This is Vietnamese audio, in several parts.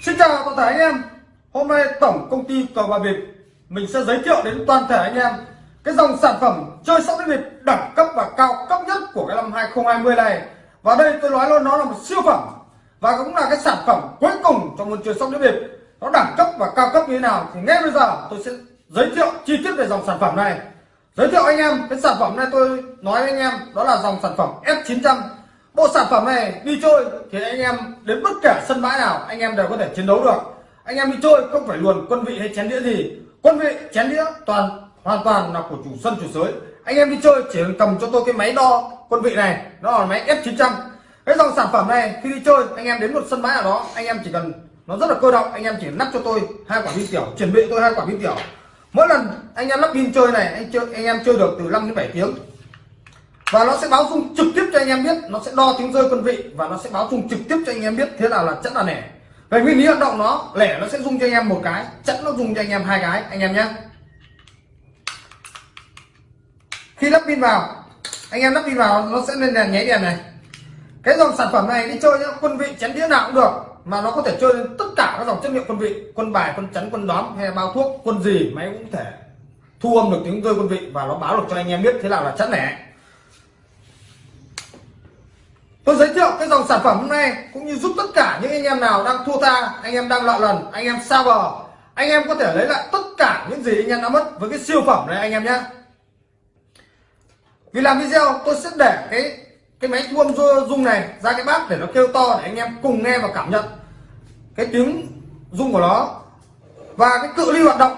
Xin chào toàn thể anh em. Hôm nay tổng công ty cờ bạc bịp, Mình sẽ giới thiệu đến toàn thể anh em Cái dòng sản phẩm chơi sóc đĩa bịp đẳng cấp và cao cấp nhất của cái năm 2020 này. Và đây tôi nói luôn, nó là một siêu phẩm Và cũng là cái sản phẩm cuối cùng trong môn chơi sóc đĩa bịp. Nó đẳng cấp và cao cấp như thế nào Thì ngay bây giờ tôi sẽ giới thiệu chi tiết về dòng sản phẩm này. Giới thiệu anh em, cái sản phẩm này tôi nói với anh em, Đó là dòng sản phẩm F900 bộ sản phẩm này đi chơi thì anh em đến bất kể sân bãi nào, anh em đều có thể chiến đấu được. Anh em đi chơi không phải luồn quân vị hay chén đĩa gì. Quân vị, chén đĩa toàn, hoàn toàn là của chủ sân, chủ sới anh em đi chơi chỉ cần cầm cho tôi cái máy đo quân vị này, nó là máy F900 cái dòng sản phẩm này, khi đi chơi, anh em đến một sân bãi nào đó, anh em chỉ cần, nó rất là cơ động, anh em chỉ nắp cho tôi hai quả pin tiểu, chuẩn bị tôi hai quả pin tiểu. Mỗi lần anh em lắp pin chơi này, anh chơi, anh em chơi được từ 5 đến 7 tiếng và nó sẽ báo dung trực tiếp cho anh em biết, nó sẽ đo tiếng rơi quân vị và nó sẽ báo dung trực tiếp cho anh em biết thế nào là chất là nẻ. Về nguyên lý hoạt động nó, lẻ nó sẽ dung cho anh em một cái chẵn nó dùng cho anh em hai cái, anh em nhé khi lắp pin vào, anh em lắp pin vào, nó sẽ lên đèn nháy đèn này. Cái dòng sản phẩm này đi chơi nhá, quân vị chén đĩa nào cũng được, mà nó có thể chơi lên tất cả các dòng chất liệu quân vị, quân bài, quân chắn, quân đóm hay bao thuốc, quân gì máy cũng thể thu âm được tiếng rơi quân vị và nó báo được cho anh em biết thế nào là chất lẻ tôi giới thiệu cái dòng sản phẩm hôm nay cũng như giúp tất cả những anh em nào đang thua tha, anh em đang lọ lần, anh em sao bờ. Anh em có thể lấy lại tất cả những gì anh em đã mất với cái siêu phẩm này anh em nhé. Vì làm video, tôi sẽ để cái cái máy thu âm rung này ra cái bát để nó kêu to để anh em cùng nghe và cảm nhận cái tiếng rung của nó. Và cái cự ly hoạt động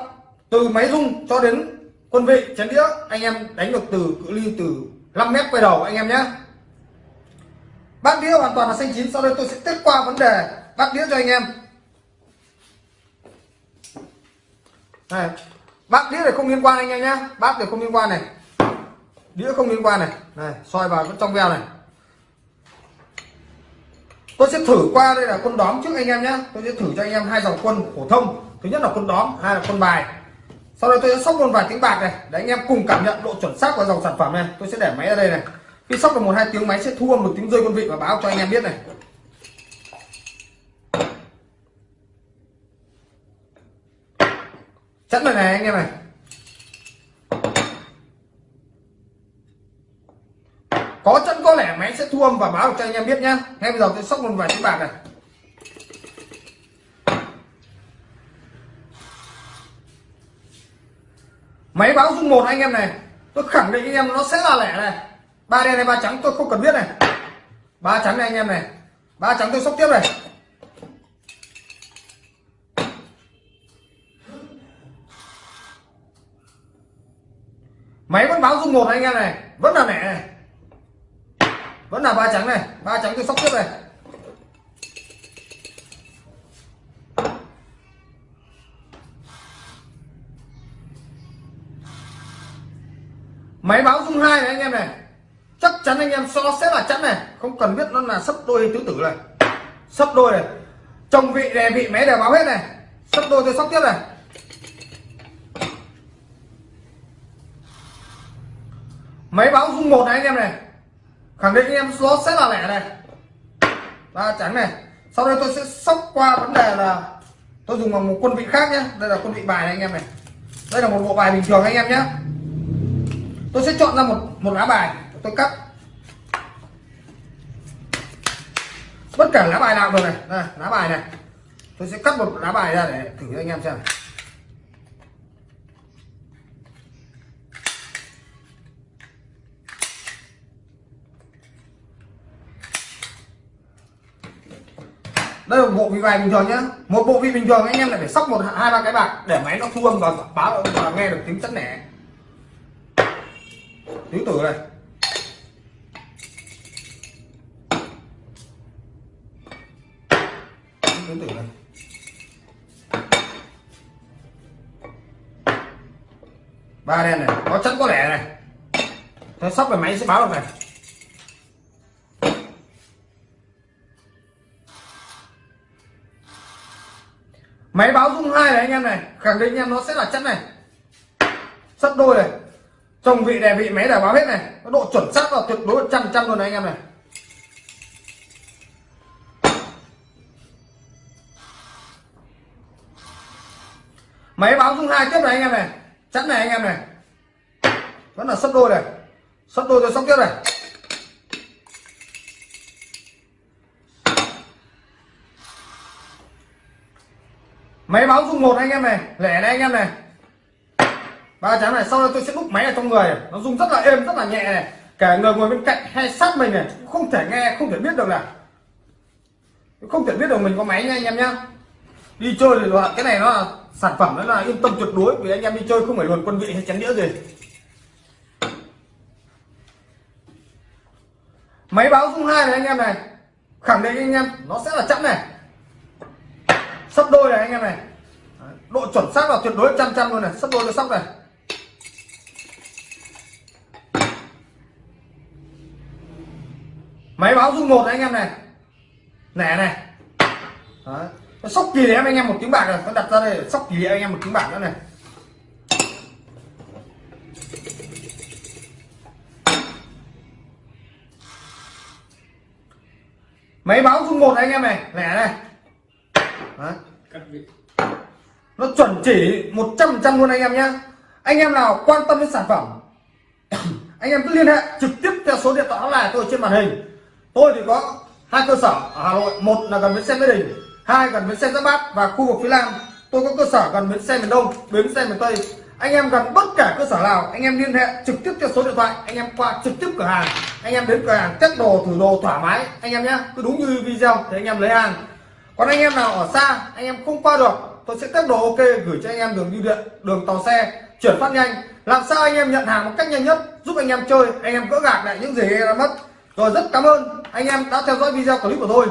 từ máy rung cho đến quân vị chén đĩa, anh em đánh được từ cự ly từ 5 mét quay đầu anh em nhé bát đĩa hoàn toàn là xanh chín, sau đây tôi sẽ tiếp qua vấn đề bát đĩa cho anh em. Này bát đĩa này không liên quan anh em nhé. Bát này không liên quan này. Đĩa không liên quan này. Này soi vào vẫn trong veo này. Tôi sẽ thử qua đây là quân đóm trước anh em nhé. Tôi sẽ thử cho anh em hai dòng quân phổ thông. Thứ nhất là quân đóm, hai là quân bài. Sau đây tôi sẽ sóc một vài tiếng bạc này, để anh em cùng cảm nhận độ chuẩn xác của dòng sản phẩm này. Tôi sẽ để máy ở đây này khi sóc được một hai tiếng máy sẽ thu âm một tiếng rơi quân vị và báo cho anh em biết này. Chẵn này này anh em này. Có chân có lẻ máy sẽ thu âm và báo cho anh em biết nhá. Ngay bây giờ tôi sóc một vài tiếng bạc này. Máy báo dung một anh em này. Tôi khẳng định anh em nó sẽ là lẻ này ba đen hay ba trắng tôi không cần biết này. Ba trắng này anh em này. Ba trắng tôi sóc tiếp này. Máy vẫn báo dung một anh em này. Vẫn là mẹ này. Vẫn là ba trắng này. Ba trắng tôi sóc tiếp này. Máy báo dung hai này anh em này chắc chắn anh em so sẽ là chắn này. Không cần biết nó là sấp đôi tứ tử này. Sấp đôi này. Chồng vị đè vị máy đều báo hết này. Sấp đôi tôi sóc tiếp này. Máy báo dung một này anh em này. Khẳng định anh em nó sẽ là lẻ này. Ba trắng này. Sau đây tôi sẽ sóc qua vấn đề là tôi dùng bằng một quân vị khác nhé đây là quân vị bài này anh em này. Đây là một bộ bài bình thường anh em nhé tôi sẽ chọn ra một một lá bài tôi cắt. Bất cả lá bài nào được này. Đây, lá bài này. Tôi sẽ cắt một lá bài ra để thử cho anh em xem. Đây là một bộ vị bài bình thường nhá. Một bộ vị bình thường anh em lại phải sóc một hai ba cái bạc để máy nó thu âm và báo và nghe được tiếng chất nẻ. Tứ tử này. Tứ tử này ba đen này, có chất có lẻ này. Thế sóc về máy sẽ báo được này. Máy báo dung hai này anh em này, khẳng định anh em nó sẽ là chất này. Sắp đôi này. Chồng vị đè vị máy đã báo hết này. Nó độ chuẩn xác là tuyệt đối trăm trăm luôn này anh em này. Máy báo dung hai, tiếp này anh em này. Chắn này anh em này. Vẫn là sấp đôi này. Sấp đôi rồi sóc tiếp này. Máy báo dung một anh em này, lẻ này anh em này. Ba chắn này, sau đó tôi sẽ đúc máy ở trong người. Nó rung rất là êm, rất là nhẹ này. Cả người ngồi bên cạnh hay sát mình này, không thể nghe, không thể biết được là không thể biết được mình có máy nha anh em nhá đi chơi thì loại, cái này nó là sản phẩm, nó là yên tâm tuyệt đối, vì anh em đi chơi không phải luồn quân vị hay chén đĩa gì. Máy báo dung hai này anh em này, khẳng định anh em nó sẽ là chẵn này. Sắp đôi này anh em này. Độ chuẩn xác là tuyệt đối trăm trăm luôn này, sắp đôi cho sóc này. Máy báo dung một này anh em này. Nẻ này. Đấy sóc kỳ em anh em một tiếng bạc rồi nó đặt ra đây sóc kỳ anh em một tiếng bạc nữa này. Máy báo dung một anh em này lẻ này. Nó chuẩn chỉ 100 trăm luôn anh em nhé anh em nào quan tâm đến sản phẩm anh em cứ liên hệ trực tiếp theo số điện thoại là tôi trên màn hình. Tôi thì có hai cơ sở ở Hà Nội một là gần bến xe Mỹ Đình hai gần bến xe Giáp Bát và khu vực phía Nam tôi có cơ sở gần bến xe miền Đông bến xe miền Tây anh em gần bất cả cơ sở nào anh em liên hệ trực tiếp theo số điện thoại anh em qua trực tiếp cửa hàng anh em đến cửa hàng test đồ thử đồ thoải mái anh em nhé cứ đúng như video thì anh em lấy hàng còn anh em nào ở xa anh em không qua được tôi sẽ test đồ ok gửi cho anh em đường bưu điện đường tàu xe chuyển phát nhanh làm sao anh em nhận hàng một cách nhanh nhất giúp anh em chơi anh em gỡ gạc lại những gì đã mất rồi rất cảm ơn anh em đã theo dõi video clip của tôi